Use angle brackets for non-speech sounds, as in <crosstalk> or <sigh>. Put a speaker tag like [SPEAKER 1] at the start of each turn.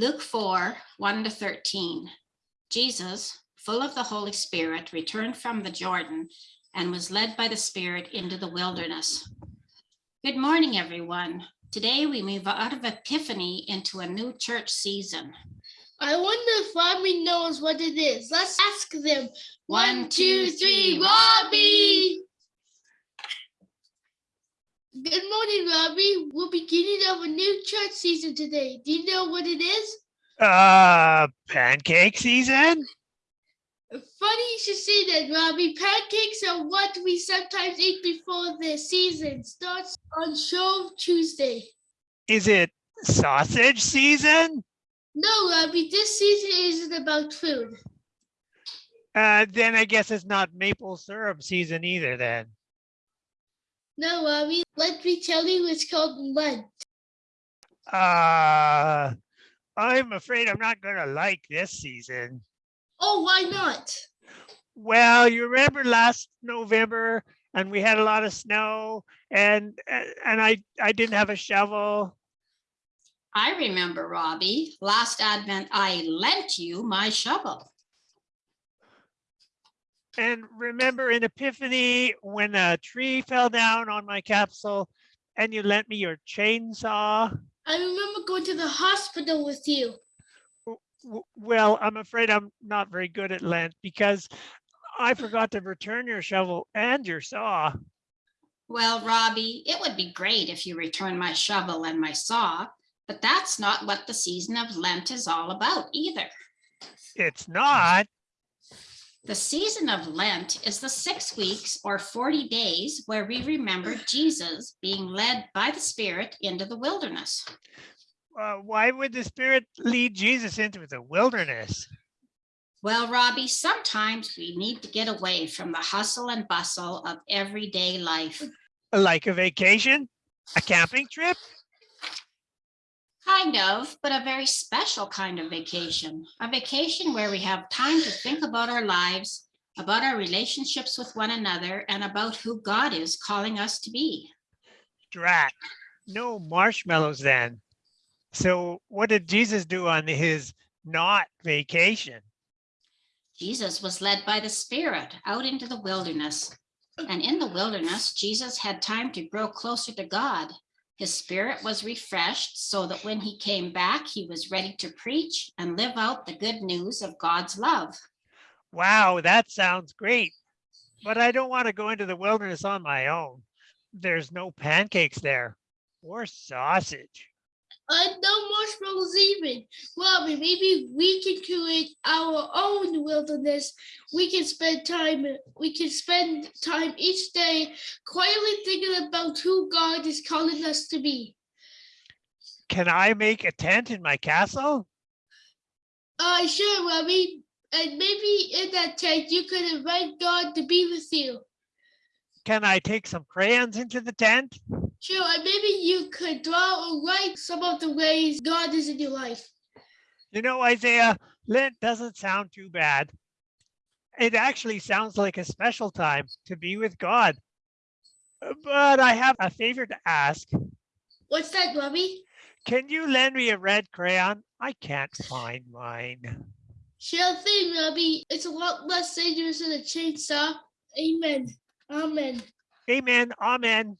[SPEAKER 1] Luke 4, 1 to 13. Jesus, full of the Holy Spirit, returned from the Jordan and was led by the Spirit into the wilderness. Good morning, everyone. Today we move out of Epiphany into a new church season.
[SPEAKER 2] I wonder if Robbie knows what it is. Let's ask them.
[SPEAKER 1] One, two, three,
[SPEAKER 2] Robbie! Good morning, Robbie. We're beginning of a new church season today. Do you know what it is?
[SPEAKER 3] Uh, pancake season?
[SPEAKER 2] Funny you should say that, Robbie. Pancakes are what we sometimes eat before the season starts on Shrove Tuesday.
[SPEAKER 3] Is it sausage season?
[SPEAKER 2] No, Robbie, this season isn't about food.
[SPEAKER 3] Uh, then I guess it's not maple syrup season either then.
[SPEAKER 2] No, Robbie, let me tell you, it's called Lent.
[SPEAKER 3] Uh, I'm afraid I'm not gonna like this season.
[SPEAKER 2] Oh, why not?
[SPEAKER 3] Well, you remember last November and we had a lot of snow and, and I, I didn't have a shovel.
[SPEAKER 1] I remember, Robbie, last Advent I lent you my shovel.
[SPEAKER 3] And remember in Epiphany, when a tree fell down on my capsule and you lent me your chainsaw?
[SPEAKER 2] I remember going to the hospital with you.
[SPEAKER 3] Well, I'm afraid I'm not very good at Lent because I forgot to return your shovel and your saw.
[SPEAKER 1] Well, Robbie, it would be great if you returned my shovel and my saw, but that's not what the season of Lent is all about either.
[SPEAKER 3] It's not.
[SPEAKER 1] The season of Lent is the six weeks or 40 days where we remember <sighs> Jesus being led by the Spirit into the wilderness.
[SPEAKER 3] Uh, why would the Spirit lead Jesus into the wilderness?
[SPEAKER 1] Well, Robbie, sometimes we need to get away from the hustle and bustle of everyday life.
[SPEAKER 3] Like a vacation? A camping trip?
[SPEAKER 1] Kind of, but a very special kind of vacation. A vacation where we have time to think about our lives, about our relationships with one another, and about who God is calling us to be.
[SPEAKER 3] Drat. No marshmallows then. So what did Jesus do on his not vacation?
[SPEAKER 1] Jesus was led by the Spirit out into the wilderness. And in the wilderness, Jesus had time to grow closer to God. His spirit was refreshed so that when he came back, he was ready to preach and live out the good news of God's love.
[SPEAKER 3] Wow, that sounds great. But I don't want to go into the wilderness on my own. There's no pancakes there or sausage.
[SPEAKER 2] Uh, no marshmallows even. Robbie, maybe we can create our own wilderness. We can spend time. We can spend time each day quietly thinking about who God is calling us to be.
[SPEAKER 3] Can I make a tent in my castle?
[SPEAKER 2] Uh, sure, Robbie. And maybe in that tent, you could invite God to be with you.
[SPEAKER 3] Can I take some crayons into the tent?
[SPEAKER 2] Sure, and maybe you could draw or write some of the ways God is in your life.
[SPEAKER 3] You know, Isaiah, Lent doesn't sound too bad. It actually sounds like a special time to be with God. But I have a favor to ask.
[SPEAKER 2] What's that, Robbie?
[SPEAKER 3] Can you lend me a red crayon? I can't find mine.
[SPEAKER 2] Sure thing, Robbie. It's a lot less dangerous than a chainsaw. Amen. Amen.
[SPEAKER 3] Amen. Amen.